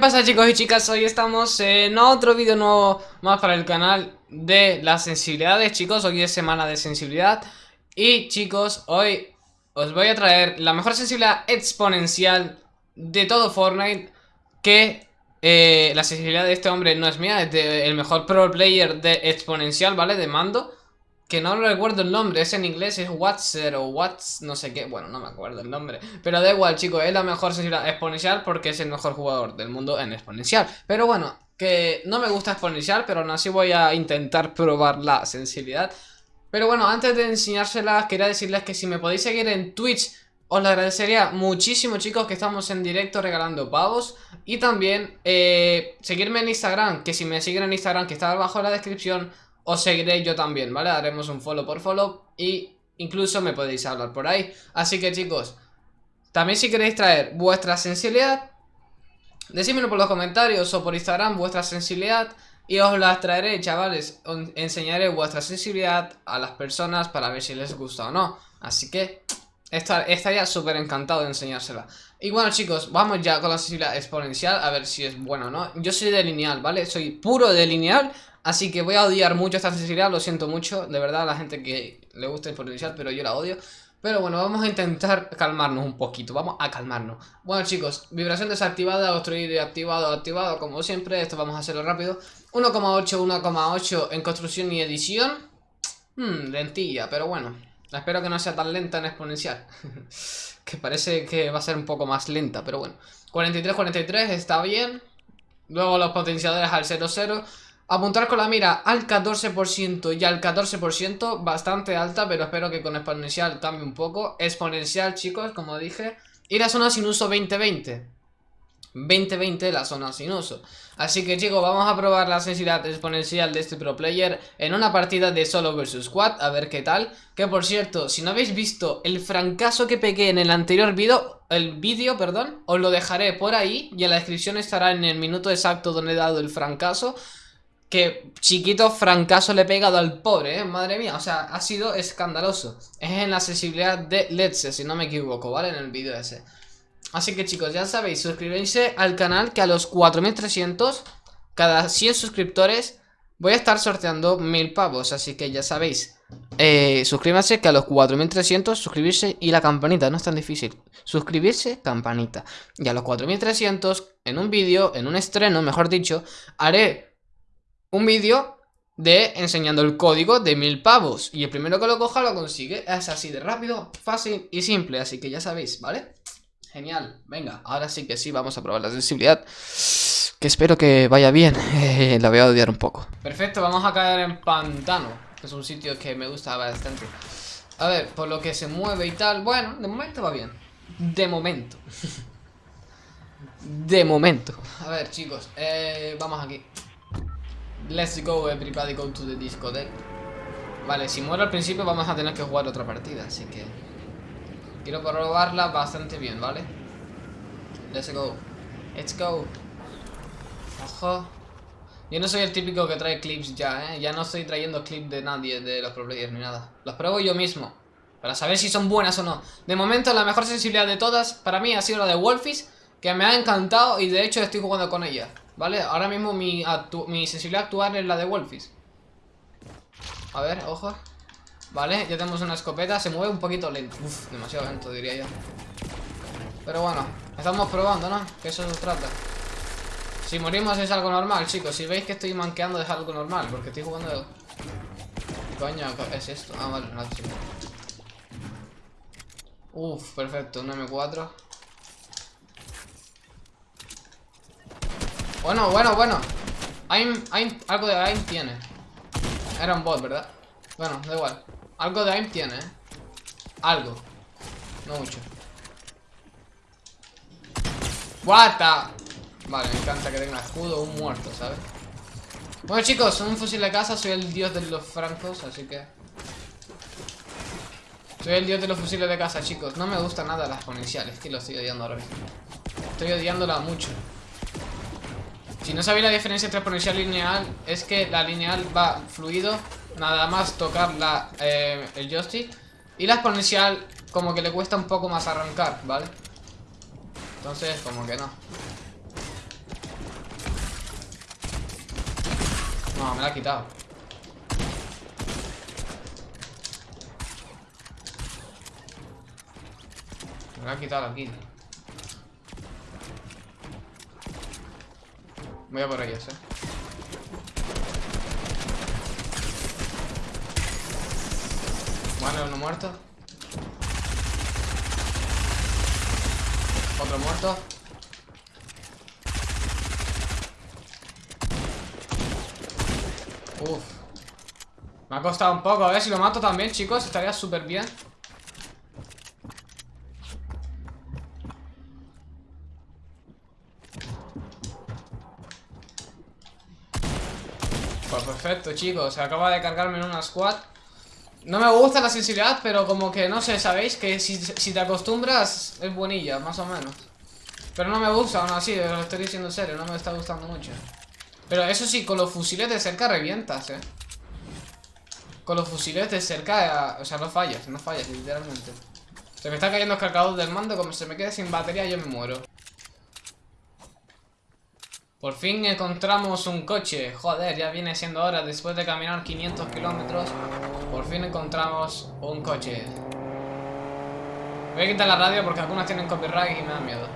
pasa chicos y chicas? Hoy estamos en otro vídeo nuevo más para el canal de las sensibilidades chicos Hoy es semana de sensibilidad Y chicos, hoy os voy a traer la mejor sensibilidad exponencial de todo Fortnite Que eh, la sensibilidad de este hombre no es mía, es del mejor pro player de exponencial, ¿vale? De mando que no recuerdo el nombre, es en inglés, es Watser o What's no sé qué, bueno, no me acuerdo el nombre. Pero da igual, chicos, es la mejor sensibilidad exponencial porque es el mejor jugador del mundo en exponencial. Pero bueno, que no me gusta exponencial, pero aún así voy a intentar probar la sensibilidad. Pero bueno, antes de enseñárselas, quería decirles que si me podéis seguir en Twitch, os lo agradecería muchísimo, chicos, que estamos en directo regalando pavos. Y también eh, seguirme en Instagram, que si me siguen en Instagram, que está abajo en la descripción os seguiré yo también, ¿vale? Haremos un follow por follow y incluso me podéis hablar por ahí. Así que chicos, también si queréis traer vuestra sensibilidad, decídmelo por los comentarios o por Instagram vuestra sensibilidad y os las traeré, chavales. enseñaré vuestra sensibilidad a las personas para ver si les gusta o no. Así que estaría súper encantado de enseñársela. Y bueno chicos, vamos ya con la sensibilidad exponencial a ver si es bueno o no. Yo soy de lineal, ¿vale? Soy puro de lineal, Así que voy a odiar mucho esta sensibilidad, lo siento mucho, de verdad, a la gente que le gusta potencial, pero yo la odio. Pero bueno, vamos a intentar calmarnos un poquito, vamos a calmarnos. Bueno chicos, vibración desactivada, obstruir activado, activado, como siempre, esto vamos a hacerlo rápido. 1,8, 1,8 en construcción y edición. Hmm, lentilla, pero bueno, espero que no sea tan lenta en exponencial. que parece que va a ser un poco más lenta, pero bueno. 43, 43, está bien. Luego los potenciadores al 0, 0. Apuntar con la mira al 14% y al 14%, bastante alta, pero espero que con exponencial cambie un poco. Exponencial, chicos, como dije. Y la zona sin uso 2020. 2020 la zona sin uso. Así que chicos, vamos a probar la sensibilidad exponencial de este pro player en una partida de solo versus squad, a ver qué tal. Que por cierto, si no habéis visto el francazo que pegué en el anterior vídeo, el vídeo, perdón, os lo dejaré por ahí y en la descripción estará en el minuto exacto donde he dado el francazo. Que chiquito francazo le he pegado al pobre, ¿eh? Madre mía, o sea, ha sido escandaloso. Es en la accesibilidad de Let's, si no me equivoco, ¿vale? En el vídeo ese. Así que chicos, ya sabéis, suscribirse al canal Que a los 4300 Cada 100 suscriptores Voy a estar sorteando mil pavos. Así que ya sabéis eh, Suscríbanse que a los 4300 suscribirse y la campanita No es tan difícil. Suscribirse, campanita. Y a los 4300 en un vídeo, en un estreno, mejor dicho Haré un vídeo de enseñando el código de mil pavos. Y el primero que lo coja lo consigue. Es así de rápido, fácil y simple. Así que ya sabéis, ¿vale? Genial. Venga, ahora sí que sí, vamos a probar la sensibilidad. Que espero que vaya bien. Eh, la voy a odiar un poco. Perfecto, vamos a caer en pantano. Que es un sitio que me gusta bastante. A ver, por lo que se mueve y tal. Bueno, de momento va bien. De momento. de momento. A ver, chicos. Eh, vamos aquí. Let's go everybody go to the discotheque Vale, si muero al principio vamos a tener que jugar otra partida Así que Quiero probarla bastante bien, ¿vale? Let's go. Let's go. Ojo. Yo no soy el típico que trae clips ya, ¿eh? Ya no estoy trayendo clips de nadie De los pro players ni nada. Los pruebo yo mismo Para saber si son buenas o no. De momento la mejor sensibilidad de todas Para mí ha sido la de Wolfies Que me ha encantado y de hecho estoy jugando con ella ¿Vale? Ahora mismo mi, mi sensibilidad actual es la de Wolfies A ver, ojo. Vale, ya tenemos una escopeta. Se mueve un poquito lento. Uf, demasiado lento diría yo. Pero bueno, estamos probando, ¿no? Que eso se trata. Si morimos es algo normal, chicos. Si veis que estoy manqueando es algo normal Porque estoy jugando... Coño, es esto? Ah, vale, no, Uf, perfecto, un M4 Bueno, bueno, bueno. Aim, algo de aim tiene. Era un bot, ¿verdad? Bueno, da igual. Algo de aim tiene, ¿eh? Algo. No mucho. What Vale, me encanta que tenga escudo un muerto, ¿sabes? Bueno, chicos, un fusil de casa. Soy el dios de los francos, así que... Soy el dios de los fusiles de casa, chicos. No me gusta nada las exponenciales, que lo estoy odiando ahora mismo. Estoy odiándola mucho. Si no sabéis la diferencia entre exponencial y lineal, es que la lineal va fluido, nada más tocar eh, el joystick. Y la exponencial como que le cuesta un poco más arrancar, ¿vale? Entonces como que no. No, me la ha quitado. Me la ha quitado la kill. Voy a por ellos, eh. Vale, uno muerto. Otro muerto. Uf. Me ha costado un poco. A ver si lo mato también, chicos. Estaría súper bien. Perfecto, chicos. Acaba de cargarme en una squad. No me gusta la sensibilidad, pero como que, no sé, ¿sabéis? Que si, te acostumbras es buenilla, más o menos. Pero no me gusta, aún así, lo estoy diciendo en serio, no me está gustando mucho. Pero eso sí, con los fusiles de cerca revientas, eh. Con los fusiles de cerca, o sea, no fallas, no fallas, literalmente. Se me está cayendo el cargador del mando, como se me quede sin batería yo me muero. Por fin encontramos un coche. Joder, ya viene siendo hora. Después de caminar 500 kilómetros, por fin encontramos un coche. Voy a quitar la radio porque algunas tienen copyright y me da miedo.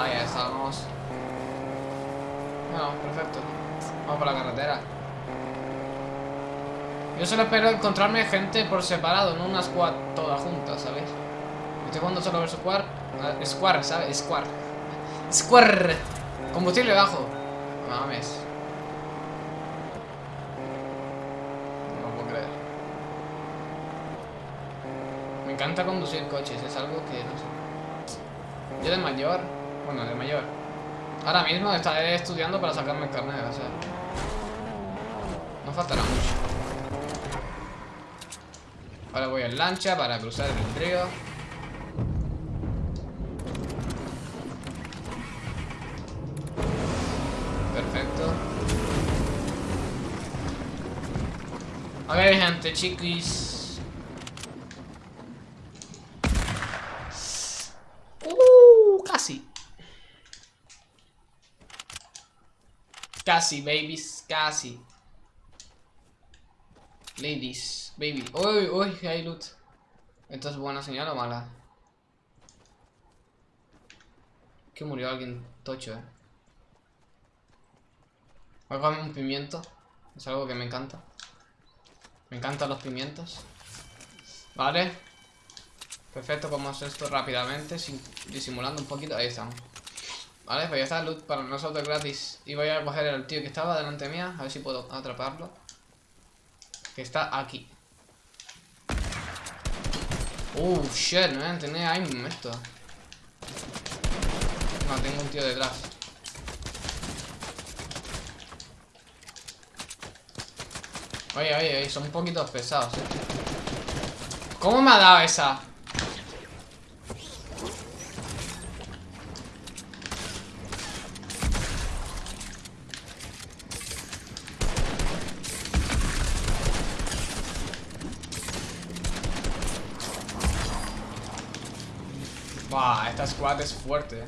Ahí estamos. Bueno, perfecto. Vamos por la carretera. Yo solo espero encontrarme gente por separado, no una squad toda junta, ¿sabes? Estoy jugando solo versus squad. Ah, squad, ¿sabes? Squad. Square. Combustible bajo. No mames. No puedo creer. Me encanta conducir coches, es algo que no sé. Yo de mayor, bueno, de mayor. Ahora mismo estaré estudiando para sacarme el carnet, o sea. No faltará mucho. Ahora voy en lancha para cruzar el río. Gente, chiquis. Uh, casi. Casi, babies, casi. Ladies, baby. Uy, uy, hay loot. ¿Esto es buena señal o mala? Que murió alguien tocho, eh. Un pimiento. Es algo que me encanta. Me encantan los pimientos. Vale. Perfecto, vamos esto rápidamente, sin, disimulando un poquito. Ahí estamos. Vale, pues ya está, loot para nosotros gratis. Y voy a coger al tío que estaba delante mía, a ver si puedo atraparlo. Que está aquí. Uh, shit, no tenía aim esto. No, tengo un tío detrás. Oye, oye, oye, son un poquito pesados, eh. ¿Cómo me ha dado esa? Buah, esta squad es fuerte.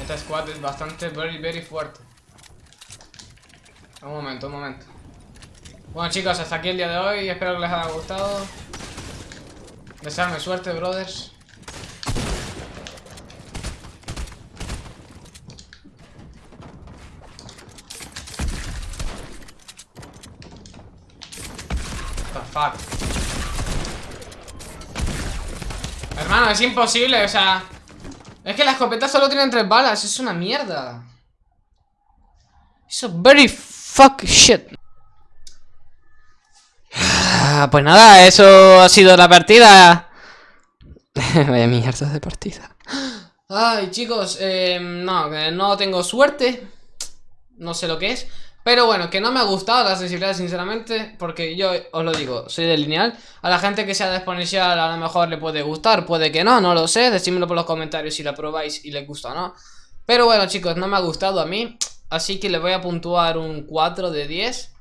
Esta squad es bastante, very, very fuerte. Un momento, un momento. Bueno chicos, hasta aquí el día de hoy. Espero que les haya gustado. Desearme suerte, brothers. fuck. Hermano, es imposible, o sea... Es que la escopeta solo tienen tres balas, es una mierda. Eso very Fuck shit. Ah, pues nada, eso ha sido la partida. Vaya mierda de partida. Ay, chicos, eh, no, no tengo suerte. No sé lo que es. Pero bueno, que no me ha gustado la sensibilidad, sinceramente. Porque yo os lo digo, soy de lineal. A la gente que sea de exponencial a lo mejor le puede gustar, puede que no, no lo sé. Decídmelo por los comentarios si la probáis y les gusta o no. Pero bueno, chicos, no me ha gustado a mí. Así que le voy a puntuar un 4 de 10.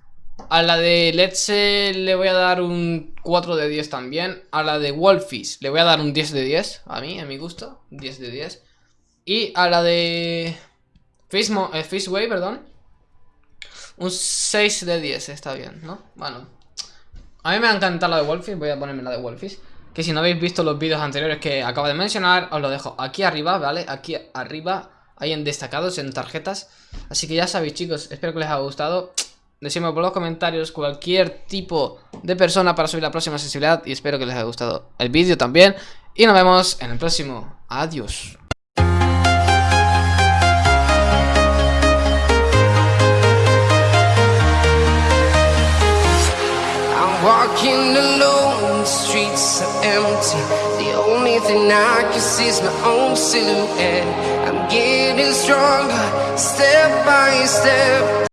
A la de Let's le voy a dar un 4 de 10 también. A la de Wolfies le voy a dar un 10 de 10. A mí, a mi gusto. 10 de 10. Y a la de Fishway, perdón. Un 6 de 10, está bien, ¿no? Bueno. A mí me ha encantado la de Wolfish, voy a ponerme la de Wolfish. Que si no habéis visto los vídeos anteriores que acabo de mencionar, os lo dejo aquí arriba, ¿vale? Aquí arriba, ahí en destacados, en tarjetas. Así que ya sabéis, chicos, espero que les haya gustado. Decidme por los comentarios cualquier tipo de persona para subir la próxima sensibilidad. Y espero que les haya gustado el vídeo también. Y nos vemos en el próximo. Adiós. Getting stronger, step by step